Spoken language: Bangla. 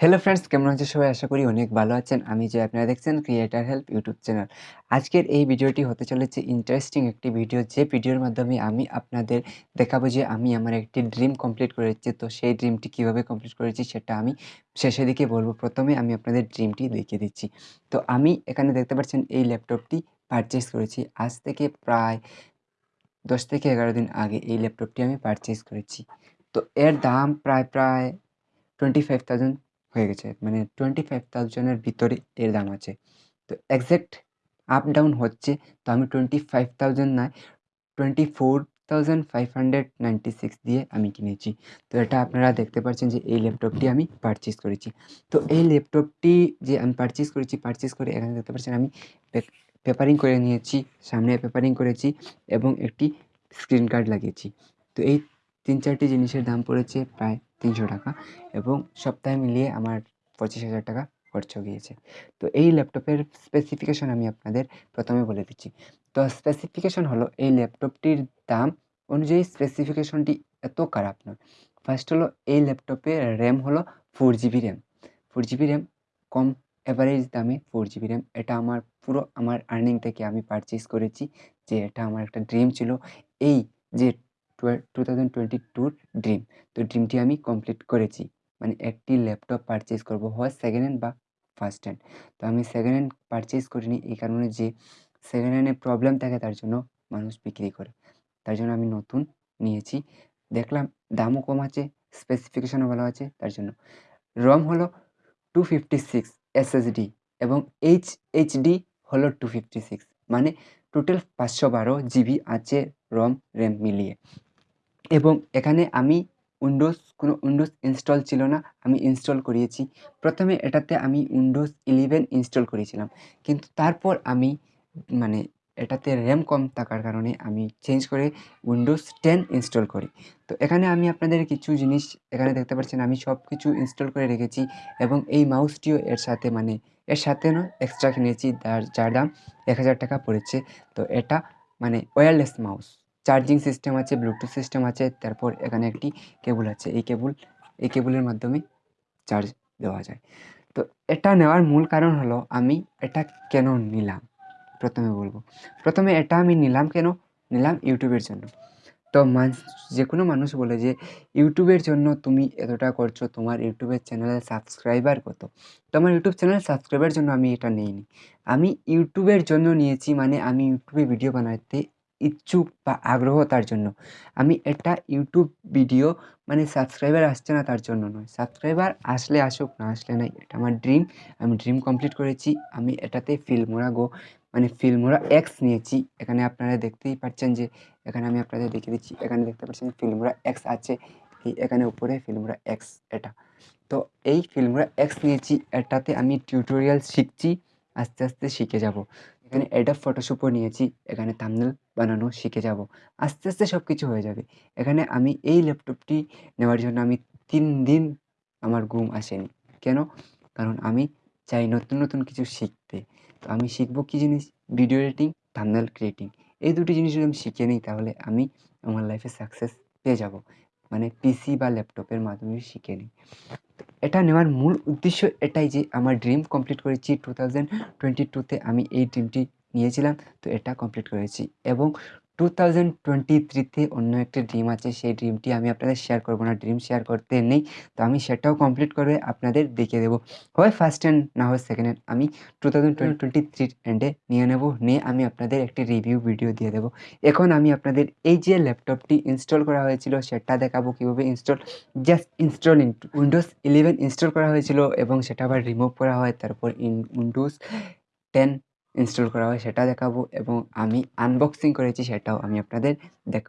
হ্যালো ফ্রেন্ডস কেমন আছেন সবাই? আশা করি অনেক ভালো আছেন। আমি যে আপনারা দেখছেন ক্রিয়েটার হেল্প ইউটিউব চ্যানেল আজকের এই ভিডিওটি হতে চলেছে ইন্টারেস্টিং একটি ভিডিও যে ভিডিওর মাধ্যমে আমি আপনাদের দেখাবো যে আমি আমার একটি ড্রিম কমপ্লিট করেছি। তো সেই ড্রিমটি কীভাবে কমপ্লিট করেছি সেটা আমি শেষের দিকে বলব। প্রথমে আমি আপনাদের ড্রিমটি দেখিয়ে দিচ্ছি। তো আমি এখানে দেখতে পাচ্ছেন এই ল্যাপটপটি পারচেস করেছি। আজ থেকে প্রায় দশ থেকে এগারো দিন আগে এই ল্যাপটপটি আমি পারচেস করেছি। তো এর দাম প্রায় প্রায় টোয়েন্টি ফাইভ থাউজেন্ড হয়ে গেছে। মানে টোয়েন্টি ফাইভ থাউজেন্ডের ভিতরে এর দাম আছে। তো এক্স্যাক্ট আপ ডাউন হচ্ছে, তো আমি টোয়েন্টি ফাইভ থাউজেন্ড নয় twenty four thousand five hundred ninety six দিয়ে আমি কিনেছি। তো এটা আপনারা দেখতে পাচ্ছেন যে এই ল্যাপটপটি আমি পারচেস করেছি। তো এই ল্যাপটপটি যে আমি পারচেস করেছি পারচেস করে এখানে দেখতে পাচ্ছেন আমি পেপারিং করে নিয়েছি, সামনে পেপারিং করেছি এবং একটি স্ক্রিন কার্ড লাগিয়েছি। তো এই তিন চারটি জিনিসের দাম পড়েছে প্রায় তিনশো টাকা এবং সপ্তাহে মিলিয়ে আমার পঁচিশ হাজার টাকা খরচ গিয়েছে। তো এই ল্যাপটপের স্পেসিফিকেশন আমি আপনাদের প্রথমে বলে দিচ্ছি। তো স্পেসিফিকেশন হলো এই ল্যাপটপটির দাম অনুযায়ী স্পেসিফিকেশনটি এত খারাপ নয় ফার্স্ট হলো এই ল্যাপটপে র্যাম হলো four GB RAM four GB RAM কম অ্যাভারেজ দামে ফোর জিবি র্যাম এটা আমার পুরো, আমার আর্নিং থেকে আমি পারচেস করেছি যে এটা আমার একটা ড্রিম ছিল। এই যে টু থাউজেন্ড টোয়েন্টি টুর ড্রিম তো ড্রিমটি আমি কমপ্লিট করেছি। মানে একটি ল্যাপটপ পারচেস করব, হয় সেকেন্ড হ্যান্ড বা ফার্স্ট হ্যান্ড তো আমি সেকেন্ড হ্যান্ড পারচেস করিনি, এই কারণে যে সেকেন্ড হ্যান্ডে প্রবলেম থাকে, তার জন্য মানুষ বিক্রি করে। তার জন্য আমি নতুন নিয়েছি। দেখলাম দামও কম আছে স্পেসিফিকেশনও ভালো আছে, তার জন্য। রম হলো টু ফিফটি সিক্স এবং এইচ এইচডি হলো টু ফিফটি সিক্স মানে টোটাল পাঁচশো বারো জিবি আছে রম র্যাম মিলিয়ে। এবং এখানে আমি উইন্ডোজ কোনো উইন্ডোজ ইনস্টল ছিল না, আমি ইনস্টল করিয়েছি। প্রথমে এটাতে আমি উইন্ডোজ ইলেভেন ইনস্টল করেছিলাম। কিন্তু তারপর আমি মানে এটাতে র্যাম কম থাকার কারণে আমি চেঞ্জ করে উইন্ডোজ টেন ইনস্টল করি। তো এখানে আমি আপনাদের কিছু জিনিস, এখানে দেখতে পাচ্ছেন আমি সব কিছু ইনস্টল করে রেখেছি এবং এই মাউসটিও এর সাথে মানে এর সাথে না এক্সট্রা কিনেছি, যার যার দাম এক হাজার টাকা পড়েছে। তো এটা মানে ওয়্যারলেস মাউস চার্জিং সিস্টেম আছে ব্লুটুথ সিস্টেম আছে, তারপর এখানে একটি কেবল আছে। এই কেবল এই কেবলের মাধ্যমে চার্জ দেওয়া যায়। তো এটা নেওয়ার মূল কারণ হলো আমি এটা কেন নিলাম? প্রথমে বলব। প্রথমে এটা আমি নিলাম কেন? নিলাম ইউটিউবের জন্য। তো মানুষ যে কোনো মানুষ বলে যে ইউটিউবের জন্য তুমি এতটা করছ, তোমার ইউটিউবের চ্যানেলের সাবস্ক্রাইবার কত? তো আমার ইউটিউব চ্যানেল সাবস্ক্রাইবার জন্য আমি এটা নিইনি। আমি ইউটিউবের জন্য নিয়েছি মানে আমি ইউটিউবে ভিডিও বানাতে ইচ্ছুক বা আগ্রহ তার জন্য। আমি এটা ইউটিউব ভিডিও মানে সাবস্ক্রাইবার আসছে না তার জন্য নয়। সাবস্ক্রাইবার আসলে আসুক, না আসলে নাই, এটা আমার ড্রিম আমি ড্রিম কমপ্লিট করেছি। আমি এটাতে ফিল্মোরা গো মানে ফিল্মোরা এক্স নিয়েছি। এখানে আপনারা দেখতেই পাচ্ছেন যে, এখানে আমি আপনাদের দেখিয়ে দিচ্ছি। এখানে দেখতে পাচ্ছেন ফিল্মোরা এক্স আছে। এখানে উপরে ফিল্মোরা এক্স এটা। তো এই ফিল্মোরা এক্স নিয়েছি। এটাতে আমি টিউটোরিয়াল শিখছি। আস্তে আস্তে শিখে যাব। এখানে অ্যাডাব ফটোশপও নিয়েছি, এখানে থাম্বনেল বানানো শিখে যাব। আস্তে আস্তে সব কিছু হয়ে যাবে। এখানে আমি এই ল্যাপটপটি নেওয়ার জন্য আমি তিন দিন আমার ঘুম আসেনি। কেন? কারণ আমি চাই নতুন নতুন কিছু শিখতে। তো আমি শিখব কী জিনিস? ভিডিও এডিটিং থামনেল ক্রিয়েটিং এই দুটি জিনিস যদি আমি শিখে নিই, তাহলে আমি আমার লাইফে সাকসেস পেয়ে যাব। মানে পিসি বা ল্যাপটপের মাধ্যমে শিখে নিই। এটা নেওয়ার মূল উদ্দেশ্য এটাই যে আমার ড্রিম কমপ্লিট করেছি টু থাউজেন্ড টোয়েন্টি টুতে আমি এই ড্রিমটি নিয়েছিলাম। তো এটা কমপ্লিট করেছি এবং টু থাউজেন্ড টোয়েন্টি থ্রিতে অন্য একটা ড্রিম আছে, সেই ড্রিমটি আমি আপনাদের শেয়ার করব না ড্রিম শেয়ার করতে নেই। তো আমি সেটাও কমপ্লিট করে আপনাদের দেখিয়ে দেবো। হয় ফার্স্ট হ্যান্ড না হয় সেকেন্ড হ্যান্ড আমি টু থাউজেন্ড টোয়েন্টি এন্ডে নিয়ে নেব, নিয়ে আমি আপনাদের একটি রিভিউ ভিডিও দিয়ে দেবো। এখন আমি আপনাদের এই যে ল্যাপটপটি ইনস্টল করা হয়েছিল, সেটা দেখাবো কীভাবে install just install Windows eleven install করা হয়েছিল এবং সেটা আবার রিমুভ করা হয়, তারপর ইন উইন্ডোজ টেন ইনস্টল করা হয় সেটা দেখাবো এবং আমি আনবক্সিং করেছি সেটাও আমি আপনাদের দেখ